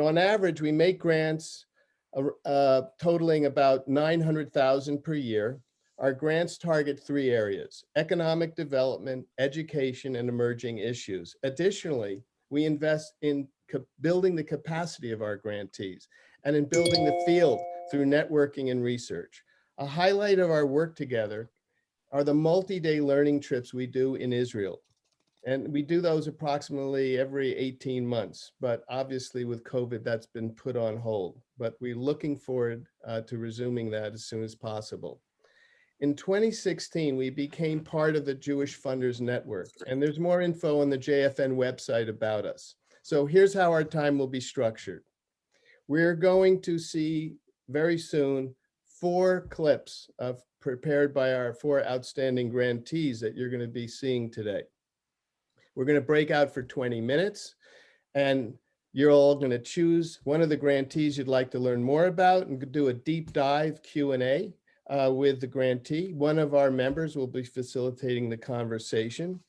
On average, we make grants uh, uh, totaling about 900,000 per year. Our grants target three areas, economic development, education, and emerging issues. Additionally, we invest in building the capacity of our grantees and in building the field through networking and research. A highlight of our work together are the multi-day learning trips we do in Israel. And we do those approximately every 18 months, but obviously with COVID, that's been put on hold. But we're looking forward uh, to resuming that as soon as possible. In 2016, we became part of the Jewish Funders Network, and there's more info on the JFN website about us. So here's how our time will be structured. We're going to see very soon four clips of prepared by our four outstanding grantees that you're going to be seeing today. We're going to break out for 20 minutes and you're all going to choose one of the grantees you'd like to learn more about and do a deep dive Q&A uh, with the grantee. One of our members will be facilitating the conversation.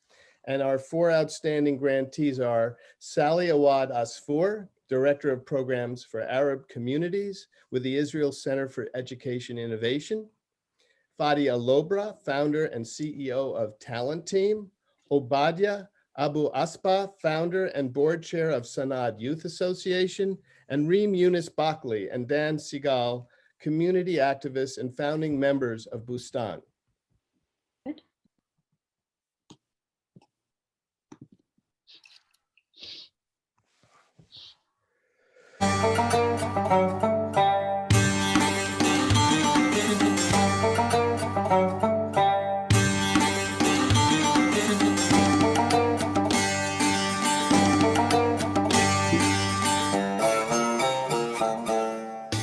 And our four outstanding grantees are Sally Awad Asfour, Director of Programs for Arab Communities with the Israel Center for Education Innovation. Fadi Elobra, founder and CEO of Talent Team. Obaida Abu Asba, founder and board chair of Sanad Youth Association, and Reem Yunus Bakli and Dan Segal, community activists and founding members of Bustan. Good.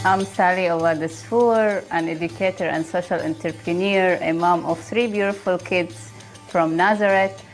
I'm Sally Awad Asfour, an educator and social entrepreneur, a mom of three beautiful kids from Nazareth.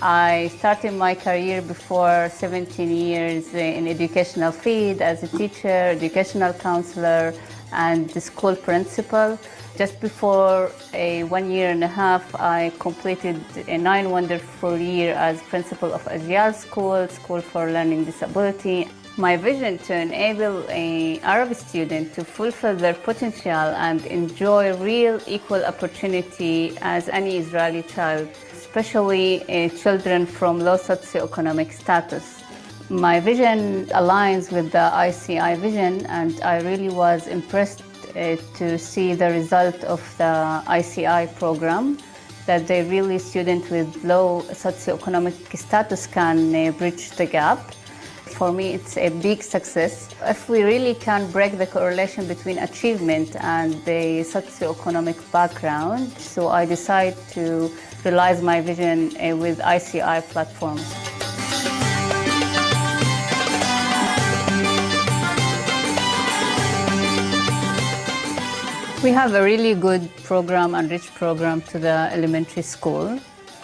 I started my career before 17 years in educational field as a teacher, educational counselor, and the school principal. Just before a one year and a half, I completed a nine wonderful year as principal of Ajial School, School for Learning Disability. My vision to enable an Arab student to fulfill their potential and enjoy real equal opportunity as any Israeli child, especially uh, children from low socioeconomic status. My vision aligns with the ICI vision and I really was impressed uh, to see the result of the ICI program that they really students with low socioeconomic status can uh, bridge the gap. For me, it's a big success. If we really can break the correlation between achievement and the socioeconomic background, so I decide to realize my vision uh, with ICI platform. We have a really good program and rich program to the elementary school.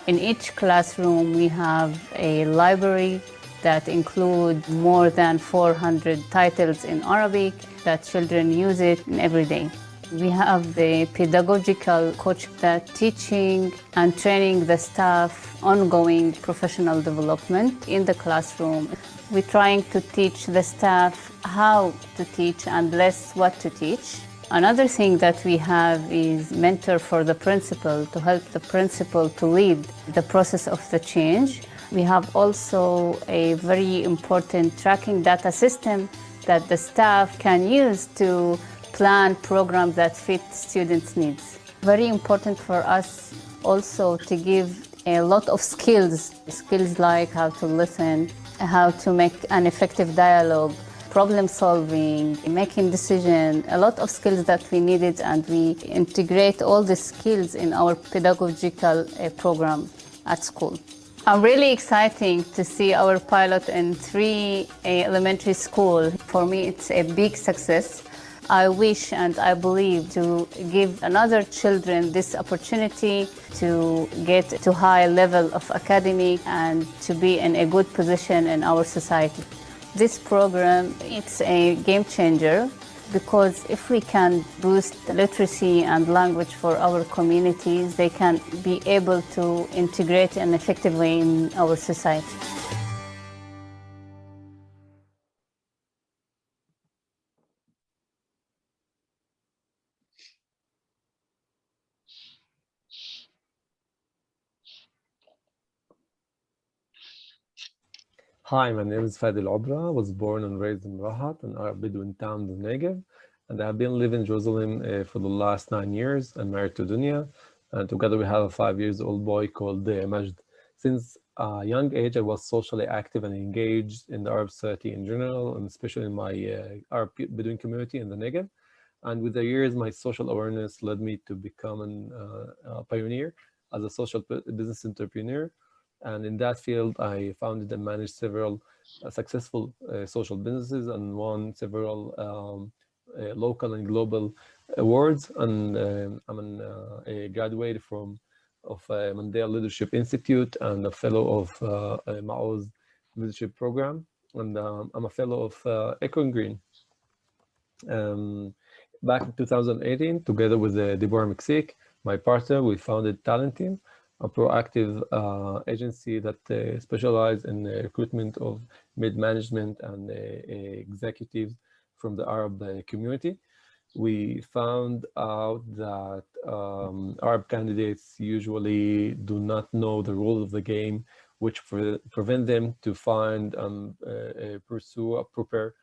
In each classroom, we have a library that include more than 400 titles in Arabic that children use it every day. We have the pedagogical coach that teaching and training the staff ongoing professional development in the classroom. We're trying to teach the staff how to teach and less what to teach. Another thing that we have is mentor for the principal to help the principal to lead the process of the change. We have also a very important tracking data system that the staff can use to plan programs that fit students' needs. Very important for us also to give a lot of skills, skills like how to listen, how to make an effective dialogue, problem solving, making decisions, a lot of skills that we needed and we integrate all the skills in our pedagogical uh, program at school. I'm really excited to see our pilot in three eh, elementary school. For me, it's a big success. I wish and I believe to give another children this opportunity to get to high level of academic and to be in a good position in our society. This program, it's a game changer because if we can boost literacy and language for our communities, they can be able to integrate and effectively in our society. Hi, my name is Fadi Obra. I was born and raised in Rahat, an Arab Bedouin town in the Negev. And I've been living in Jerusalem uh, for the last nine years. I'm married to Dunya. And together we have a five years old boy called uh, Majd. Since a young age, I was socially active and engaged in the Arab society in general, and especially in my uh, Arab Bedouin community in the Negev. And with the years, my social awareness led me to become an, uh, a pioneer as a social business entrepreneur. And in that field, I founded and managed several uh, successful uh, social businesses and won several um, uh, local and global awards. And um, I'm an, a graduate from of Mandel Leadership Institute and a fellow of uh, Maoz leadership program. And um, I'm a fellow of uh, Echoing Green. Um, back in 2018, together with uh, Deborah McSick, my partner, we founded Talent Team, a proactive uh, agency that uh, specializes in the recruitment of mid-management and uh, executives from the Arab uh, community we found out that um, Arab candidates usually do not know the rules of the game, which pre prevent them to find and um, uh, pursue a proper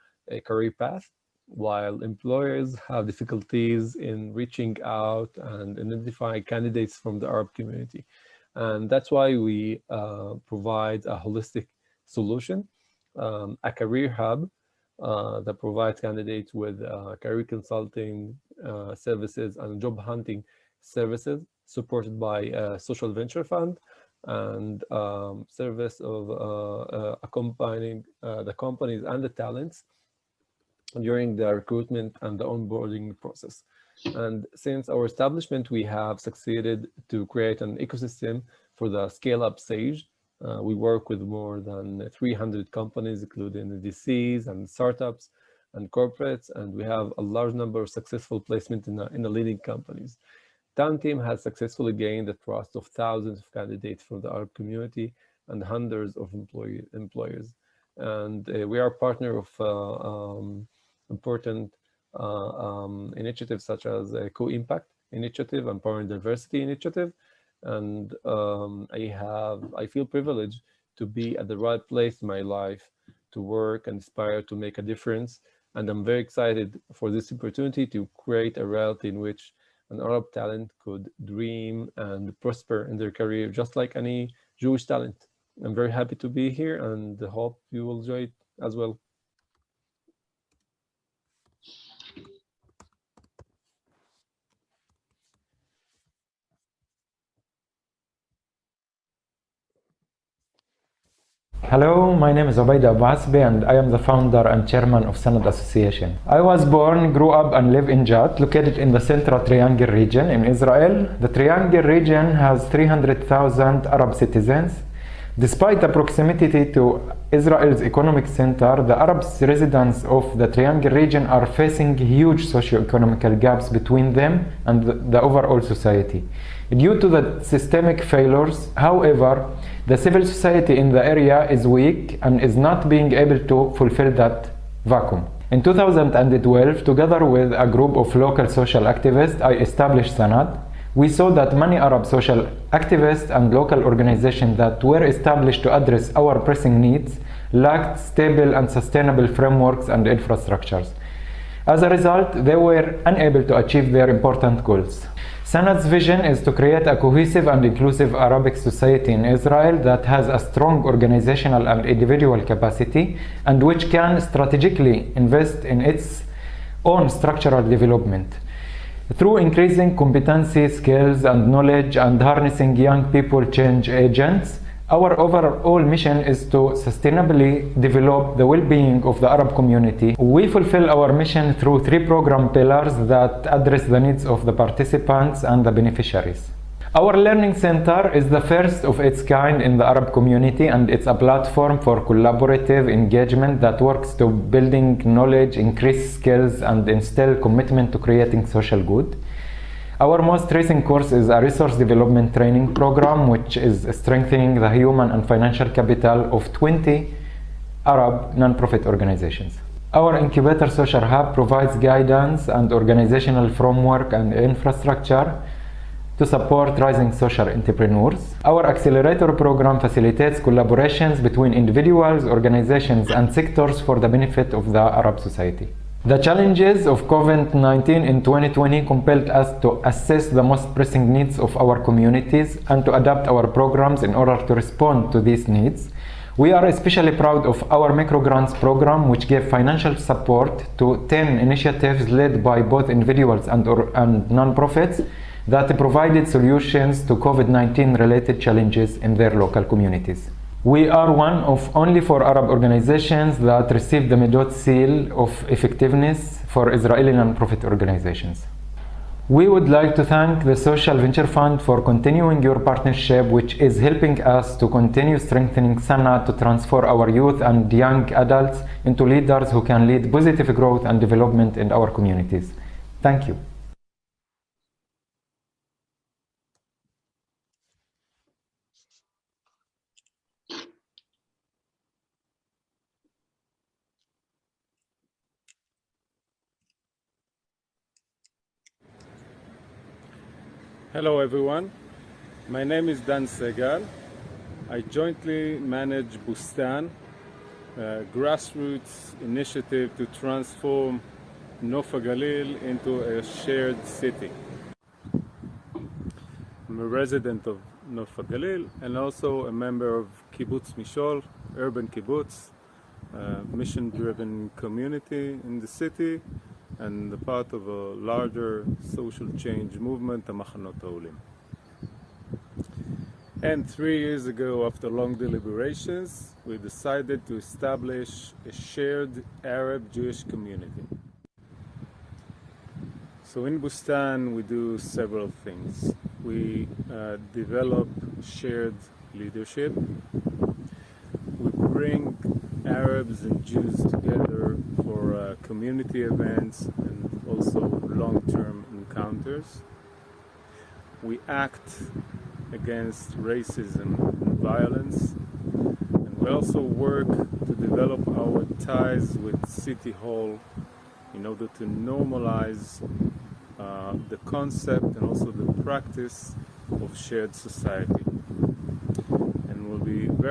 career path, while employers have difficulties in reaching out and identifying candidates from the Arab community. And that's why we uh, provide a holistic solution, um, a career hub uh, that provides candidates with uh, career consulting uh, services and job hunting services supported by a social venture fund and um, service of uh, uh, accompanying the companies and the talents during the recruitment and the onboarding process. And since our establishment, we have succeeded to create an ecosystem for the scale-up stage uh, we work with more than 300 companies, including VCs and startups and corporates, and we have a large number of successful placements in, the, in the leading companies. Talent Team has successfully gained the trust of thousands of candidates from the Arab community and hundreds of employee, employers. And uh, we are a partner of uh, um, important um, initiatives such as Co-Impact Initiative and Power and Diversity Initiative, and um, I have I feel privileged to be at the right place in my life to work and aspire to make a difference and I'm very excited for this opportunity to create a reality in which an Arab talent could dream and prosper in their career just like any Jewish talent. I'm very happy to be here and hope you will enjoy it as well. Hello, my name is Obaida Abasbi and I am the founder and chairman of Sanad Association. I was born, grew up and live in Jat, located in the Central Triangle region in Israel. The Triangle region has 300,000 Arab citizens. Despite the proximity to Israel's economic center, the Arab residents of the Triangle region are facing huge socio-economical gaps between them and the, the overall society. Due to the systemic failures, however, the civil society in the area is weak and is not being able to fulfill that vacuum. In 2012, together with a group of local social activists, I established Sanad. We saw that many Arab social activists and local organizations that were established to address our pressing needs lacked stable and sustainable frameworks and infrastructures. As a result, they were unable to achieve their important goals. Sanad's vision is to create a cohesive and inclusive Arabic society in Israel that has a strong organizational and individual capacity and which can strategically invest in its own structural development. Through increasing competency, skills and knowledge and harnessing young people change agents, our overall mission is to sustainably develop the well-being of the Arab community. We fulfill our mission through three program pillars that address the needs of the participants and the beneficiaries. Our Learning Center is the first of its kind in the Arab community and it's a platform for collaborative engagement that works to building knowledge, increase skills and instill commitment to creating social good. Our most recent course is a resource development training program which is strengthening the human and financial capital of 20 Arab non-profit organizations. Our incubator social hub provides guidance and organizational framework and infrastructure to support rising social entrepreneurs. Our accelerator program facilitates collaborations between individuals, organizations, and sectors for the benefit of the Arab society. The challenges of COVID-19 in 2020 compelled us to assess the most pressing needs of our communities and to adapt our programs in order to respond to these needs. We are especially proud of our microgrants program, which gave financial support to 10 initiatives led by both individuals and, and non-profits that provided solutions to COVID-19 related challenges in their local communities. We are one of only four Arab organizations that received the Midot seal of effectiveness for Israeli non-profit organizations. We would like to thank the Social Venture Fund for continuing your partnership, which is helping us to continue strengthening Sanad to transform our youth and young adults into leaders who can lead positive growth and development in our communities. Thank you. Hello everyone, my name is Dan Segal. I jointly manage Bustan, a grassroots initiative to transform Nof HaGalil into a shared city. I'm a resident of Nof HaGalil and also a member of Kibbutz Mishol, urban kibbutz, mission-driven community in the city and a part of a larger social change movement, the Machanot Ha'olim. And three years ago, after long deliberations, we decided to establish a shared Arab-Jewish community. So in Bustan, we do several things. We uh, develop shared leadership. We bring Arabs and Jews together for uh, community events and also long-term encounters. We act against racism and violence and we also work to develop our ties with City Hall in order to normalize uh, the concept and also the practice of shared society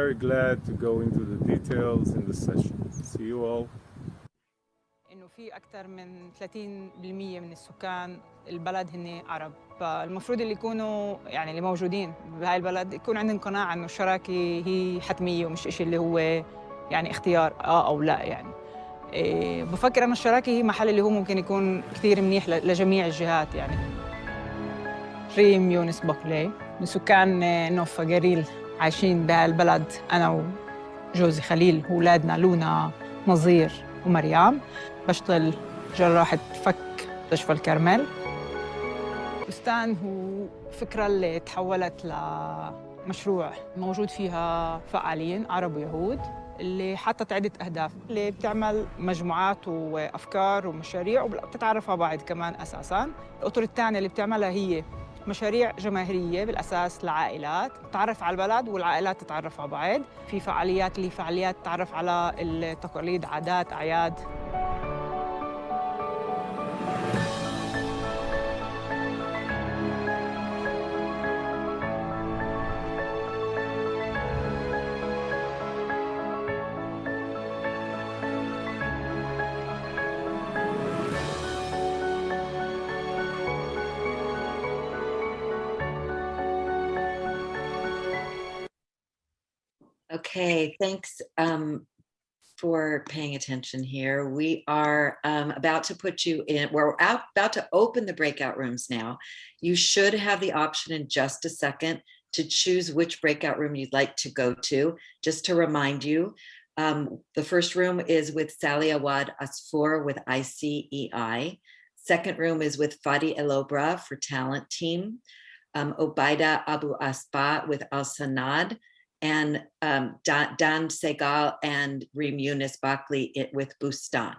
very glad to go into the details in the session. See you all. إنه في أكثر من 30% من السكان البلد هن عرب فالمفروض اللي يكونوا يعني اللي موجودين بهاي البلد يكون عندهم قناعة إنه الشراكة هي حتمية ومش شيء اللي هو يعني اختيار آه أو لا يعني إيه بفكر إنه الشراكة هي محل اللي هو ممكن يكون كثير منيح لجميع الجهات يعني ريم يونس بقلي من سكان نوفا قريل عايشين بهالبلد أنا وجوزي خليل وأولادنا لونا نظير ومريم. بشتغل جراحة فك مستشفى الكرمل بستان هو فكرة اللي تحولت لمشروع موجود فيها فعالين عرب ويهود اللي حطت عدة أهداف اللي بتعمل مجموعات وأفكار ومشاريع وبتتعرف على بعض كمان أساساً. الأطر الثانية اللي بتعملها هي مشاريع جماهيرية بالأساس لعائلات تعرف على البلد والعائلات تتعرف على بعض. في فعاليات اللي فعاليات تعرف على التقاليد عادات أعياد. Okay, thanks um, for paying attention here. We are um, about to put you in, we're out, about to open the breakout rooms now. You should have the option in just a second to choose which breakout room you'd like to go to. Just to remind you, um, the first room is with Sally Awad Asfour with ICEI. Second room is with Fadi Elobra for talent team. Um, Obaida Abu Asba with Al Sanad and um, Dan, Dan Segal and Reem Yunus Bakli with Bustan.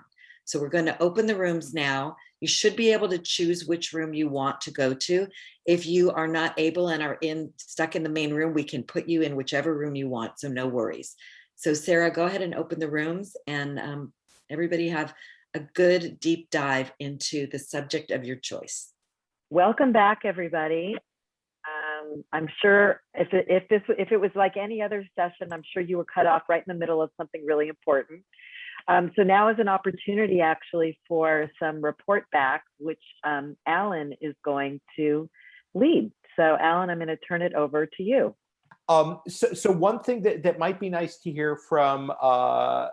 So we're going to open the rooms now. You should be able to choose which room you want to go to. If you are not able and are in stuck in the main room, we can put you in whichever room you want. So no worries. So Sarah, go ahead and open the rooms and um, everybody have a good deep dive into the subject of your choice. Welcome back, everybody. Um, I'm sure if it, if this if it was like any other session, I'm sure you were cut off right in the middle of something really important. Um, so now is an opportunity actually for some report back, which um, Alan is going to lead. So Alan, I'm going to turn it over to you. Um, so, so one thing that, that might be nice to hear from uh,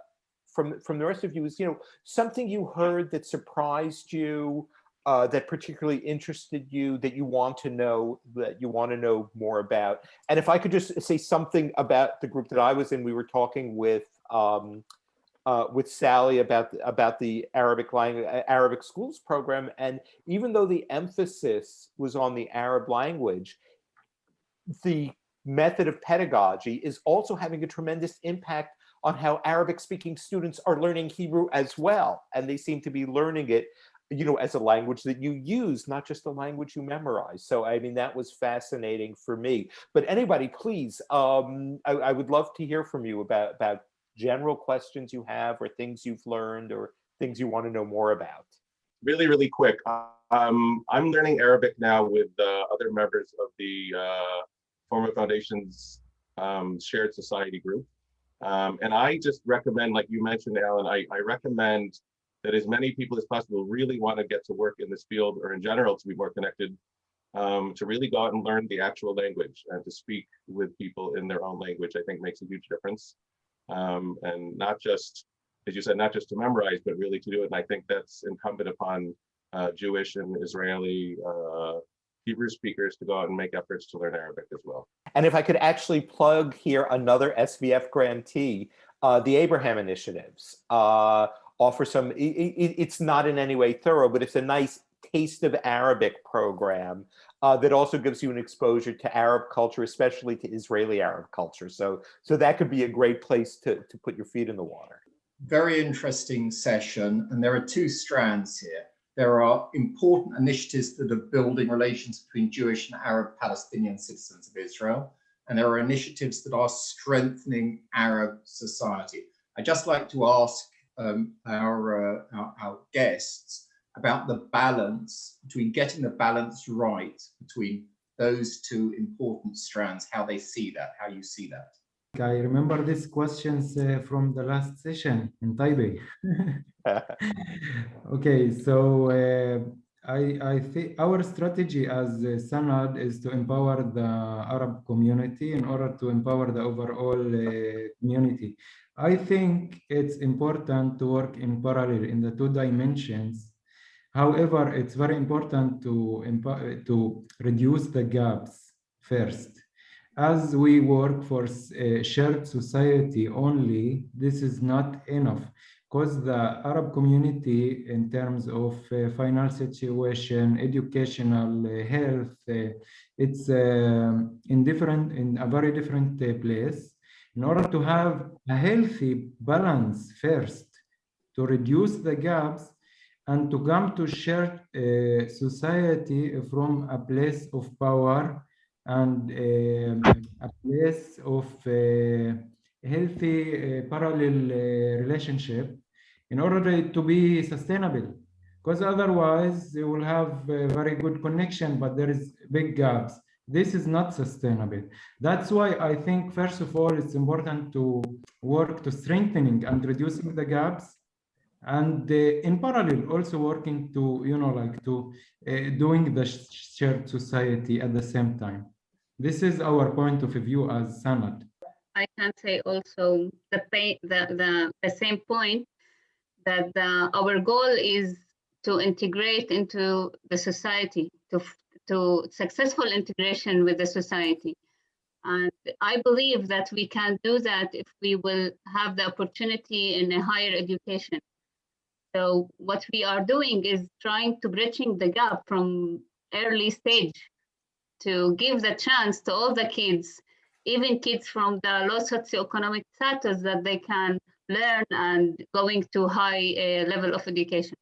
from from the rest of you is, you know, something you heard that surprised you, uh, that particularly interested you, that you want to know, that you want to know more about. And if I could just say something about the group that I was in, we were talking with um, uh, with Sally about about the Arabic language Arabic schools program, and even though the emphasis was on the Arab language, the method of pedagogy is also having a tremendous impact on how Arabic speaking students are learning Hebrew as well. And they seem to be learning it, you know, as a language that you use, not just a language you memorize. So, I mean, that was fascinating for me. But anybody, please, um, I, I would love to hear from you about, about general questions you have or things you've learned or things you want to know more about. Really, really quick. Um, I'm learning Arabic now with uh, other members of the uh, Forma Foundation's um, Shared Society group. Um, and I just recommend, like you mentioned, Alan, I, I recommend that as many people as possible really want to get to work in this field or in general to be more connected, um, to really go out and learn the actual language and to speak with people in their own language, I think makes a huge difference. Um, and not just, as you said, not just to memorize, but really to do it. And I think that's incumbent upon uh, Jewish and Israeli uh, Hebrew speakers to go out and make efforts to learn Arabic as well. And if I could actually plug here another SVF grantee, uh, the Abraham Initiatives uh, offer some, it, it, it's not in any way thorough, but it's a nice taste of Arabic program uh, that also gives you an exposure to Arab culture, especially to Israeli Arab culture. So, so that could be a great place to, to put your feet in the water. Very interesting session. And there are two strands here. There are important initiatives that are building relations between Jewish and Arab Palestinian citizens of Israel. And there are initiatives that are strengthening Arab society. I'd just like to ask um, our, uh, our, our guests about the balance between getting the balance right between those two important strands, how they see that, how you see that. I remember these questions uh, from the last session in Taipei. okay, so uh, I, I think our strategy as uh, Sanad is to empower the Arab community in order to empower the overall uh, community. I think it's important to work in parallel in the two dimensions. However, it's very important to, to reduce the gaps first as we work for a shared society only, this is not enough because the Arab community in terms of uh, financial situation, educational, uh, health, uh, it's in different, in a very different place. In order to have a healthy balance first, to reduce the gaps and to come to shared uh, society from a place of power and um, a place of uh, healthy uh, parallel uh, relationship in order to be sustainable. Because otherwise they will have a very good connection but there is big gaps. This is not sustainable. That's why i think first of all it's important to work to strengthening and reducing the gaps and uh, in parallel also working to you know like to uh, doing the shared society at the same time. This is our point of view as sanad i can say also the the the, the same point that the, our goal is to integrate into the society to to successful integration with the society and I believe that we can do that if we will have the opportunity in a higher education. So what we are doing is trying to bridging the gap from early stage to give the chance to all the kids, even kids from the low socioeconomic status that they can learn and going to high uh, level of education.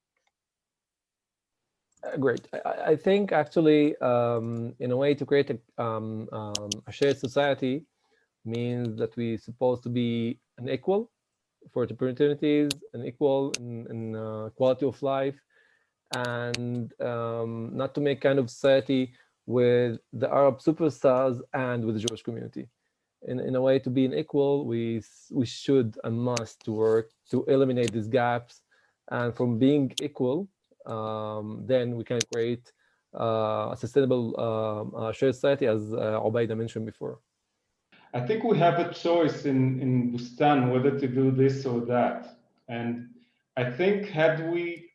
Uh, great. I, I, think actually, um, in a way, to create a, um, um, a shared society means that we're supposed to be an equal for opportunities an equal in, in uh, quality of life and um, not to make kind of society with the Arab superstars and with the Jewish community. In, in a way to be an equal, we, we should and must work to eliminate these gaps. And from being equal, um, then we can create uh, a sustainable um, uh, shared society as uh, Obaida mentioned before. I think we have a choice in, in Bustan whether to do this or that. And I think had we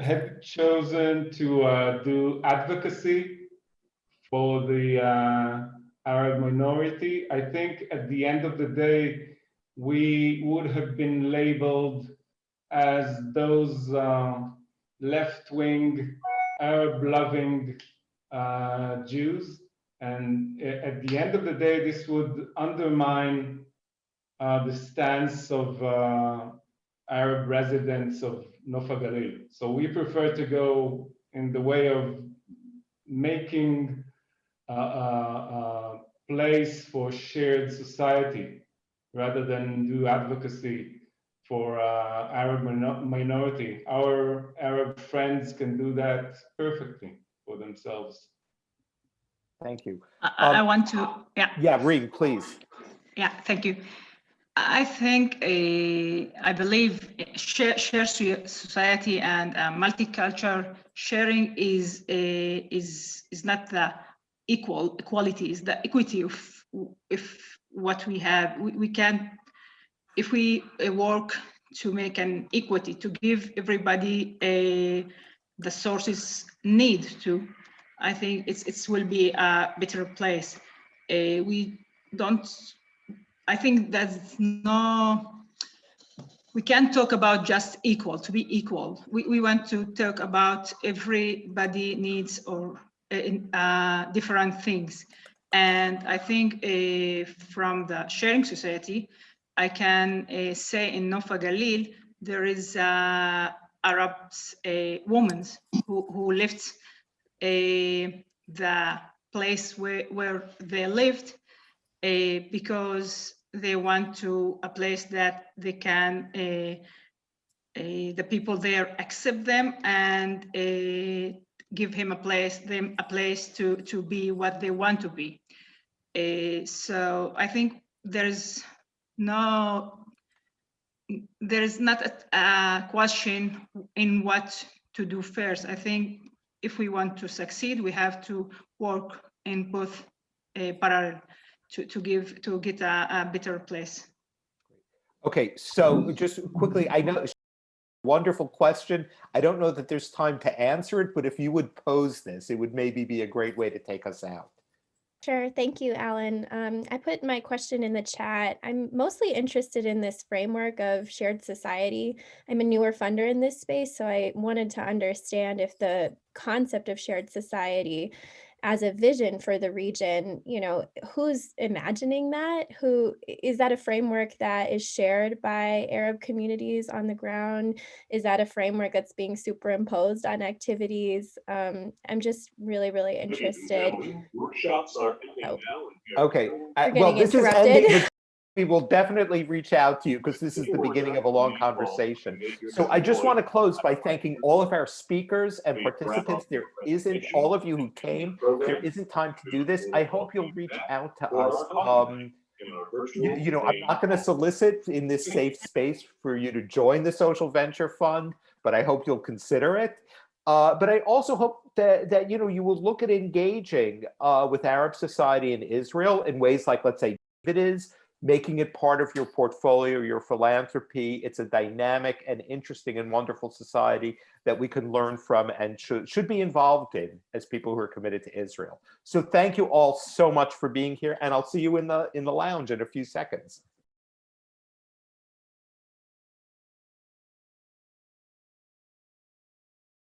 had chosen to uh, do advocacy for the uh, Arab minority, I think at the end of the day, we would have been labeled as those uh, left-wing, Arab-loving uh, Jews. And at the end of the day, this would undermine uh, the stance of uh, Arab residents of Nof HaGalil. So we prefer to go in the way of making place for shared society rather than do advocacy for uh, Arab minority. Our Arab friends can do that perfectly for themselves. Thank you. I, I Um, want to, yeah. Yeah, Reem, please. Yeah, thank you. I think, uh, I believe share, share society and uh, multicultural sharing is uh, is is not the equal equality, is the equity of if what we have. We, we can, if we uh, work to make an equity, to give everybody a, the sources need to, I think it's it will be a better place. Uh, we don't I think that's no, we can't talk about just equal, to be equal. We, we want to talk about everybody needs or uh, uh, different things. And I think uh, from the sharing society, I can uh, say in Nof HaGalil, there is uh, Arabs, uh, women who, who lived the place where, where they lived uh, because they want to a place that they can uh, uh, the people there accept them and uh, give him a place them a place to to be what they want to be uh, so i think there's no there is not a, a question in what to do first i think if we want to succeed we have to work in both uh, parallel to, to give to get a, a better place. Okay, so just quickly, I know wonderful question. I don't know that there's time to answer it, but if you would pose this, it would maybe be a great way to take us out. Sure. Thank you, Alan. Um, I put my question in the chat. I'm mostly interested in this framework of shared society. I'm a newer funder in this space, so I wanted to understand if the concept of shared society as a vision for the region, you know, who's imagining that? Who is that a framework that is shared by Arab communities on the ground? Is that a framework that's being superimposed on activities? Um, I'm just really, really interested. Workshops are oh. Okay, I, We're well, getting this is ending. We will definitely reach out to you because this is the beginning of a long conversation. So I just want to close by thanking all of our speakers and participants. There isn't, all of you who came, there isn't time to do this. I hope you'll reach out to us. Um, you, you know, I'm not going to solicit in this safe space for you to join the Social Venture Fund, but I hope you'll consider it. Uh, but I also hope that, that, you know, you will look at engaging uh, with Arab society in Israel in ways like, let's say, it is, making it part of your portfolio, your philanthropy. It's a dynamic and interesting and wonderful society that we can learn from and should, should be involved in as people who are committed to Israel. So thank you all so much for being here and I'll see you in the in the lounge in a few seconds.